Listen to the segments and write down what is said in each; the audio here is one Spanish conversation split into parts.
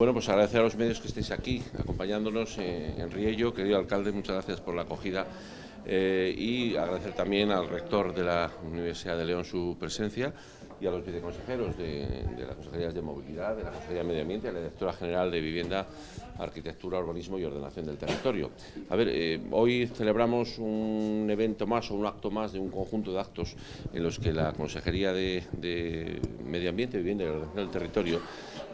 Bueno, pues agradecer a los medios que estéis aquí acompañándonos eh, en Riello. Querido alcalde, muchas gracias por la acogida eh, y agradecer también al rector de la Universidad de León su presencia y a los viceconsejeros de, de las Consejerías de Movilidad, de la Consejería de Medio Ambiente, a la Directora General de Vivienda, Arquitectura, Urbanismo y Ordenación del Territorio. A ver, eh, hoy celebramos un evento más o un acto más de un conjunto de actos en los que la Consejería de, Medio Ambiente, Vivienda y Ordenación del Territorio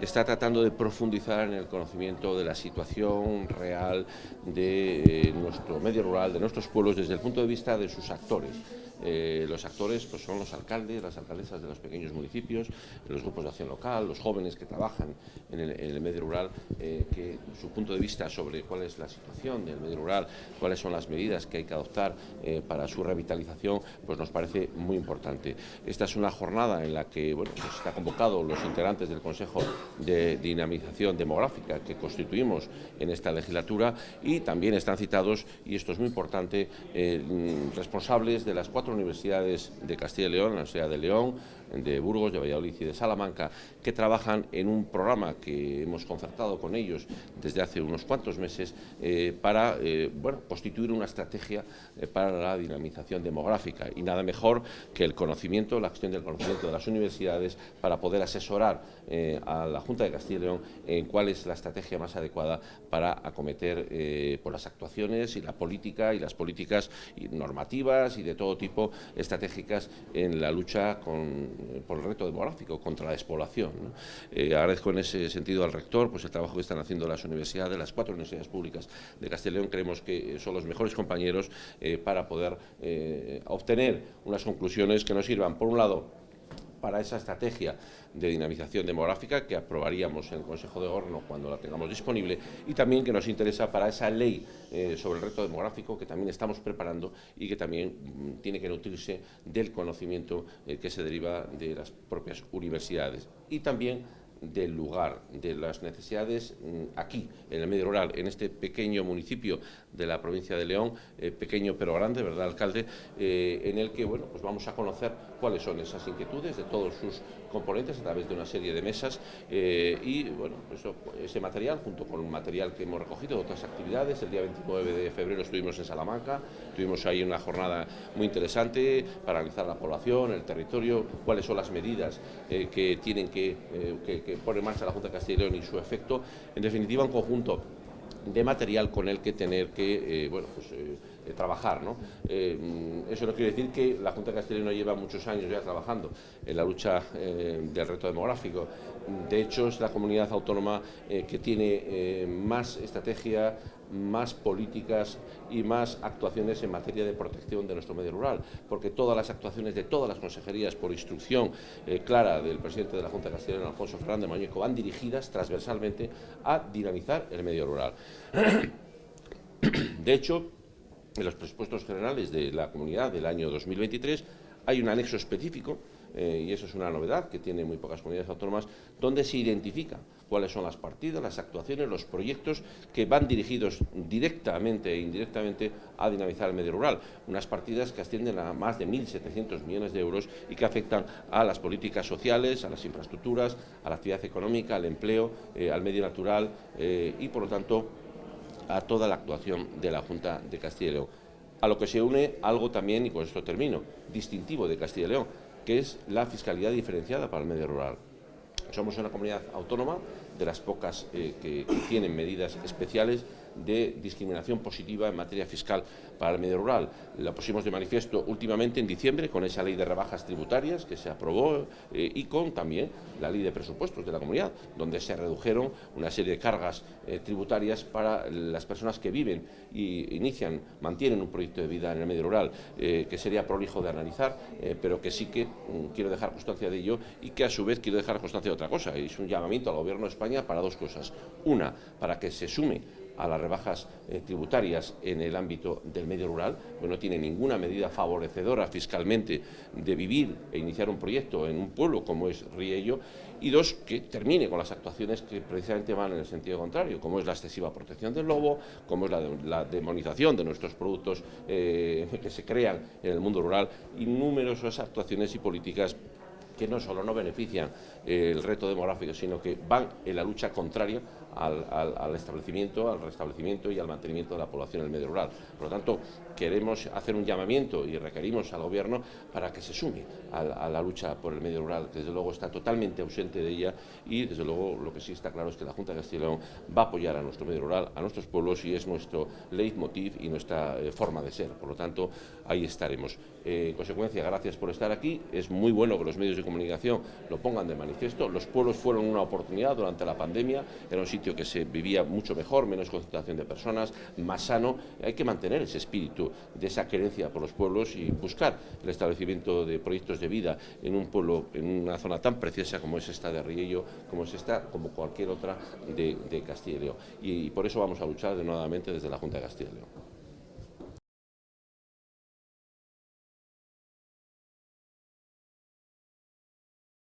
está tratando de profundizar en el conocimiento de la situación real de eh, nuestro medio rural, de nuestros pueblos, desde el punto de vista de sus actores. Eh, los actores pues, son los alcaldes, las alcaldesas de los pequeños municipios, los grupos de acción local, los jóvenes que trabajan en el, medio rural, eh, que su punto de vista sobre cuál es la situación del medio rural, cuáles son las medidas que hay que adoptar eh, para su revitalización, pues nos parece muy importante. Esta es una jornada en la que bueno, pues está convocado los integrantes del Consejo de Dinamización Demográfica que constituimos en esta legislatura y también están citados, y esto es muy importante, responsables de las cuatro universidades de Castilla y León, la Universidad de León, de Burgos, de Valladolid y de Salamanca, que trabajan en un programa que hemos concertado con ellos desde hace unos cuantos meses eh, para eh, constituir una estrategia eh, para la dinamización demográfica. Y nada mejor que el conocimiento, la gestión del conocimiento de las universidades para poder asesorar a la Junta de Castilla y León en cuál es la estrategia más adecuada para acometer por las actuaciones y la política y las políticas normativas y de todo tipo estratégicas en la lucha con, por el reto demográfico, contra la despoblación. Eh, agradezco en ese sentido al rector pues, el trabajo que están haciendo las universidades, las cuatro universidades públicas de León. Creemos que son los mejores compañeros eh, para poder eh, obtener unas conclusiones que nos sirvan, por un lado, para esa estrategia de dinamización demográfica que aprobaríamos en el Consejo de Gobierno cuando la tengamos disponible y también que nos interesa para esa ley eh, sobre el reto demográfico que también estamos preparando y que también mm, tiene que nutrirse del conocimiento eh, que se deriva de las propias universidades. Y también del lugar, de las necesidades mm, aquí, en el medio rural, en este pequeño municipio de la provincia de León, eh, pequeño pero grande, ¿verdad, alcalde?, eh, en el que, bueno, pues vamos a conocer cuáles son esas inquietudes de todos sus componentes a través de una serie de mesas eh, y, bueno, eso, ese material, junto con un material que hemos recogido de otras actividades, el día 29 de febrero estuvimos en Salamanca, tuvimos ahí una jornada muy interesante para analizar la población, el territorio, cuáles son las medidas que tienen que, pone en marcha la Junta de Castilla y su efecto, en definitiva un conjunto de material con el que tener que eh, bueno, pues, eh, eh, trabajar. ¿no? Eso no quiere decir que la Junta de Castilla lleva muchos años ya trabajando en la lucha del reto demográfico. De hecho, es la comunidad autónoma que tiene más estrategia, más políticas y más actuaciones en materia de protección de nuestro medio rural, porque todas las actuaciones de todas las consejerías, por instrucción eh, clara del presidente de la Junta León, Alfonso Fernández Mañeco, van dirigidas transversalmente a dinamizar el medio rural. De hecho, en los presupuestos generales de la comunidad del año 2023 hay un anexo específico eh, y eso es una novedad que tiene muy pocas comunidades autónomas, donde se identifica cuáles son las partidas, las actuaciones, los proyectos que van dirigidos directamente e indirectamente a dinamizar el medio rural. Unas partidas que ascienden a más de 1.700 millones de euros y que afectan a las políticas sociales, a las infraestructuras, a la actividad económica, al empleo, eh, al medio natural eh, y, por lo tanto, a toda la actuación de la Junta de Castilla y León. A lo que se une algo también, y con esto termino, distintivo de Castilla y León, que es la fiscalidad diferenciada para el medio rural. Somos una comunidad autónoma de las pocas eh, que, que tienen medidas especiales de discriminación positiva en materia fiscal para el medio rural. La pusimos de manifiesto últimamente en diciembre con esa ley de rebajas tributarias que se aprobó eh, y con también la ley de presupuestos de la comunidad, donde se redujeron una serie de cargas eh, tributarias para las personas que viven y inician, mantienen un proyecto de vida en el medio rural, eh, que sería prolijo de analizar, pero que sí que mm, quiero dejar constancia de ello y que a su vez quiero dejar constancia de otra cosa. Es un llamamiento al Gobierno de España para dos cosas. Una, para que se sume a las rebajas eh, tributarias en el ámbito del medio rural, pues no tiene ninguna medida favorecedora fiscalmente de vivir e iniciar un proyecto en un pueblo como es Riello, y dos, que termine con las actuaciones que precisamente van en el sentido contrario, como es la excesiva protección del lobo, como es la, de, la demonización de nuestros productos eh, que se crean en el mundo rural y numerosas actuaciones y políticas que no solo no benefician eh, el reto demográfico, sino que van en la lucha contraria al, establecimiento, al restablecimiento y al mantenimiento de la población en el medio rural. Por lo tanto, queremos hacer un llamamiento y requerimos al Gobierno para que se sume a, la lucha por el medio rural, que desde luego está totalmente ausente de ella y desde luego lo que sí está claro es que la Junta de Castilla y León va a apoyar a nuestro medio rural, a nuestros pueblos y es nuestro leitmotiv y nuestra eh, forma de ser. Por lo tanto, ahí estaremos. Eh, en consecuencia, gracias por estar aquí. Es muy bueno que los medios de comunicación lo pongan de manifiesto. Los pueblos fueron una oportunidad durante la pandemia, era un sitio que se vivía mucho mejor, menos concentración de personas, más sano. Hay que mantener ese espíritu de esa querencia por los pueblos y buscar el establecimiento de proyectos de vida en un pueblo, en una zona tan preciosa como es esta de Riello, como es esta, como cualquier otra de, Castilla y León. Y, y por eso vamos a luchar de nuevamente desde la Junta de Castilla y León.